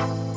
you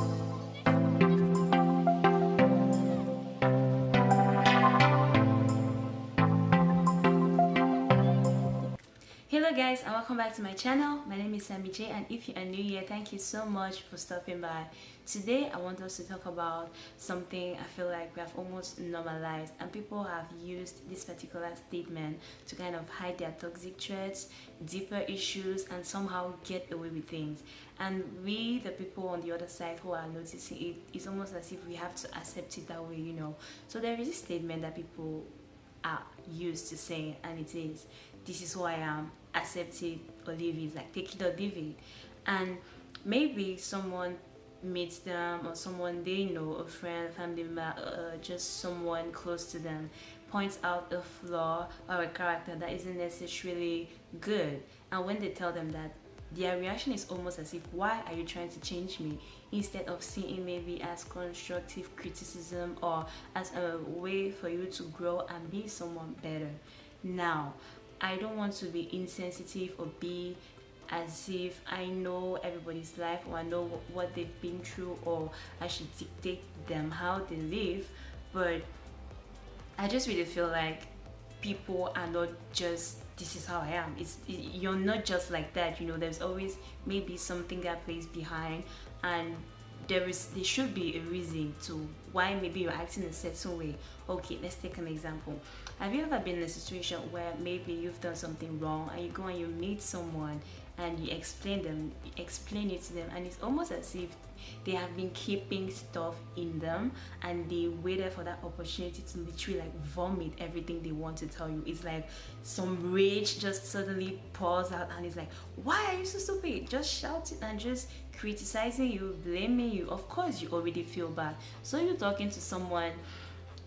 guys and welcome back to my channel. My name is Sammy J and if you are new here thank you so much for stopping by. Today I want us to talk about something I feel like we have almost normalized and people have used this particular statement to kind of hide their toxic traits deeper issues and somehow get away with things. And we the people on the other side who are noticing it it's almost as if we have to accept it that way you know. So there is a statement that people are used to saying and it is. This is who I am accept it or leave it like take it or leave it and maybe someone meets them or someone they know a friend family member uh, just someone close to them points out a flaw or a character that isn't necessarily good. And when they tell them that their reaction is almost as if why are you trying to change me? Instead of seeing maybe as constructive criticism or as a way for you to grow and be someone better. Now I don't want to be insensitive or be as if I know everybody's life or I know what they've been through or I should dictate them how they live but I just really feel like people are not just this is how I am. It's it, you're not just like that you know there's always maybe something that plays behind and there is there should be a reason to why maybe you're acting a certain way. Okay let's take an example. Have you ever been in a situation where maybe you've done something wrong and you go and you meet someone and you explain them explain it to them and it's almost as if they have been keeping stuff in them and they waited for that opportunity to literally like vomit everything they want to tell you. It's like some rage just suddenly pours out and it's like why are you so stupid? Just shouting and just criticizing you blaming you. Of course you already feel bad. So you're talking to someone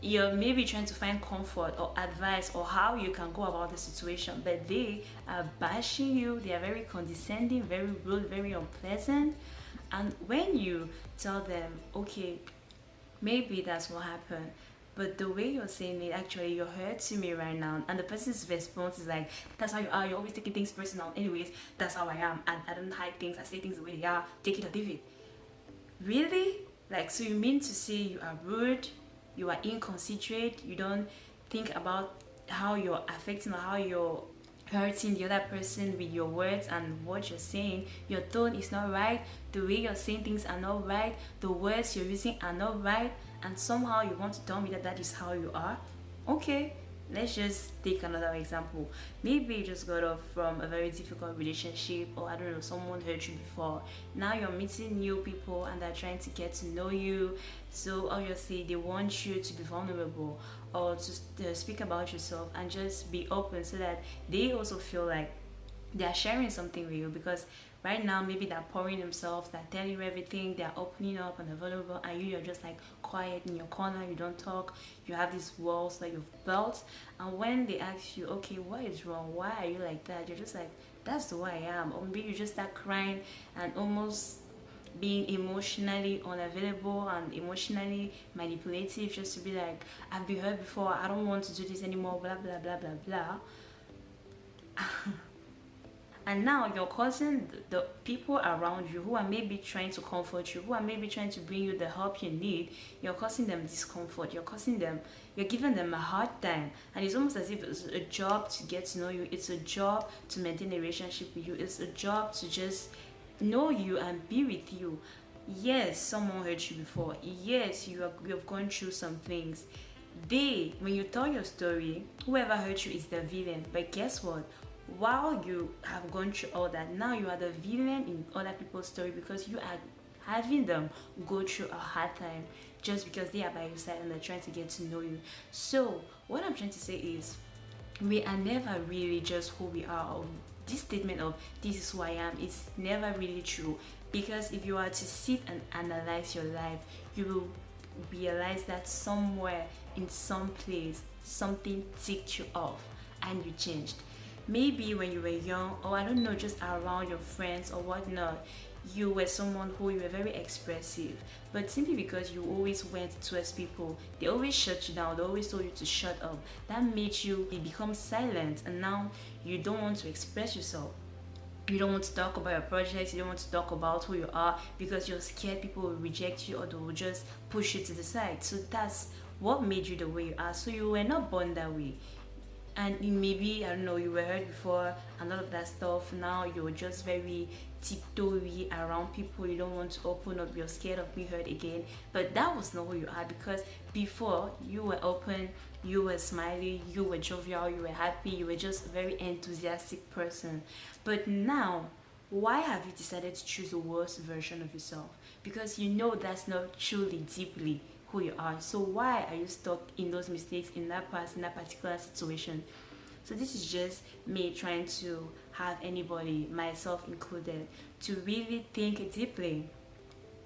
you're maybe trying to find comfort or advice or how you can go about the situation but they are bashing you they are very condescending very rude very unpleasant. And when you tell them okay maybe that's what happened but the way you're saying it actually you're hurting me right now and the person's response is like that's how you are you're always taking things personal. Anyways that's how i am. And i don't hide things. I say things the way they are. Take it or leave it. Really like so you mean to say you are rude you are inconsiderate you don't think about how you're affecting or how you're hurting the other person with your words and what you're saying? Your tone is not right the way you're saying things are not right the words you're using are not right and somehow you want to tell me that that is how you are? Okay let's just take another example. Maybe you just got off from a very difficult relationship or i don't know someone hurt you before. Now you're meeting new people and they're trying to get to know you. So obviously they want you to be vulnerable or to uh, speak about yourself and just be open so that they also feel like they're sharing something with you because right now maybe they're pouring themselves they're telling you everything they're opening up and available and you you're just like quiet in your corner you don't talk you have these walls that you've built and when they ask you okay what is wrong? Why are you like that? You're just like that's the way i am. Or maybe you just start crying and almost being emotionally unavailable and emotionally manipulative just to be like i've been hurt before i don't want to do this anymore blah blah blah blah blah and now you're causing the people around you who are maybe trying to comfort you who are maybe trying to bring you the help you need you're causing them discomfort you're causing them you're giving them a hard time. And it's almost as if it's a job to get to know you it's a job to maintain a relationship with you it's a job to just know you and be with you. Yes someone hurt you before. Yes you, have, you have gone through some things. They when you tell your story whoever hurt you is the villain. But guess what while you have gone through all that now you are the villain in other people's story because you are having them go through a hard time just because they are by your side and they're trying to get to know you. So what i'm trying to say is we are never really just who we are. This statement of this is who i am is never really true because if you are to sit and analyze your life you will realize that somewhere in some place something ticked you off and you changed maybe when you were young or I don't know just around your friends or whatnot you were someone who you were very expressive. But simply because you always went towards people they always shut you down they always told you to shut up that made you become silent. And now you don't want to express yourself. You don't want to talk about your projects you don't want to talk about who you are because you're scared people will reject you or they will just push you to the side. So that's what made you the way you are. So you were not born that way and maybe I don't know you were hurt before and all of that stuff. Now you're just very tiptoey around people. You don't want to open up. You're scared of being hurt again. But that was not who you are because before you were open you were smiley you were jovial you were happy you were just a very enthusiastic person. But now why have you decided to choose the worst version of yourself? Because you know that's not truly deeply who you are. So why are you stuck in those mistakes in that past in that particular situation? So this is just me trying to have anybody myself included to really think deeply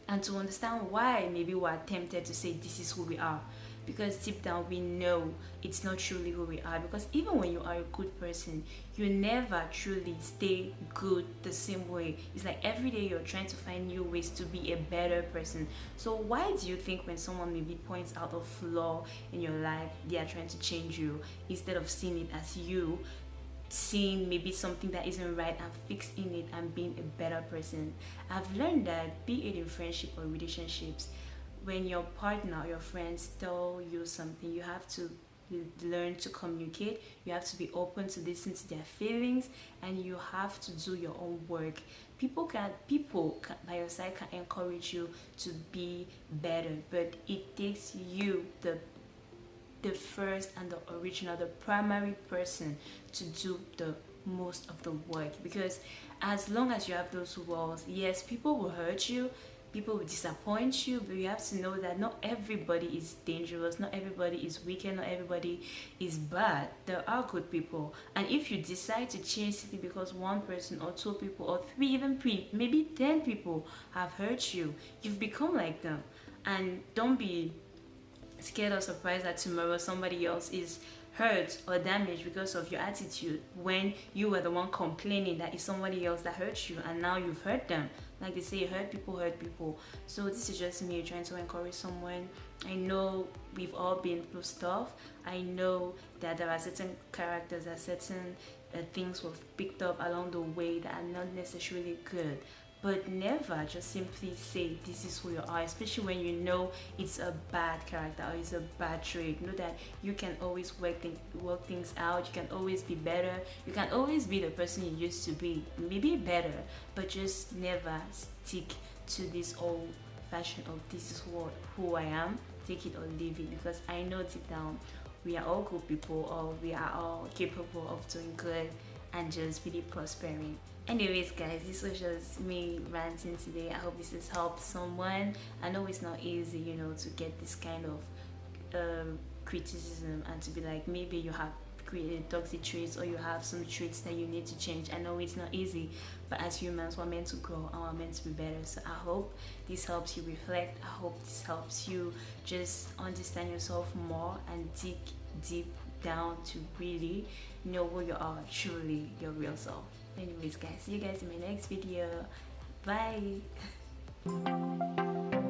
and to understand why maybe we're tempted to say this is who we are because deep down we know it's not truly who we are. Because even when you are a good person you never truly stay good the same way. It's like every day you're trying to find new ways to be a better person. So why do you think when someone maybe points out a flaw in your life they are trying to change you instead of seeing it as you seeing maybe something that isn't right and fixing it and being a better person? I've learned that be it in friendship or relationships when your partner or your friends tell you something you have to learn to communicate. You have to be open to listen to their feelings and you have to do your own work. People can people can, by your side can encourage you to be better but it takes you the the first and the original the primary person to do the most of the work. Because as long as you have those walls yes people will hurt you people will disappoint you but you have to know that not everybody is dangerous not everybody is wicked not everybody is bad. There are good people. And if you decide to change simply because one person or two people or three even three maybe ten people have hurt you you've become like them. And don't be scared or surprised that tomorrow somebody else is hurt or damaged because of your attitude when you were the one complaining that it's somebody else that hurt you and now you've hurt them like they say hurt people hurt people. So this is just me trying to encourage someone. I know we've all been through stuff. I know that there are certain characters that certain uh, things we've picked up along the way that are not necessarily good but never just simply say this is who you are especially when you know it's a bad character or it's a bad trait. Know that you can always work, th work things out. You can always be better. You can always be the person you used to be. Maybe better but just never stick to this old fashion of this is what who I am. Take it or leave it because I know deep down we are all good people or we are all capable of doing good and just really prospering anyways guys this was just me ranting today. I hope this has helped someone. I know it's not easy you know to get this kind of um, criticism and to be like maybe you have created toxic traits or you have some traits that you need to change. I know it's not easy but as humans we're meant to grow and we're meant to be better. So i hope this helps you reflect. I hope this helps you just understand yourself more and dig deep down to really know who you are truly your real self anyways guys see you guys in my next video. Bye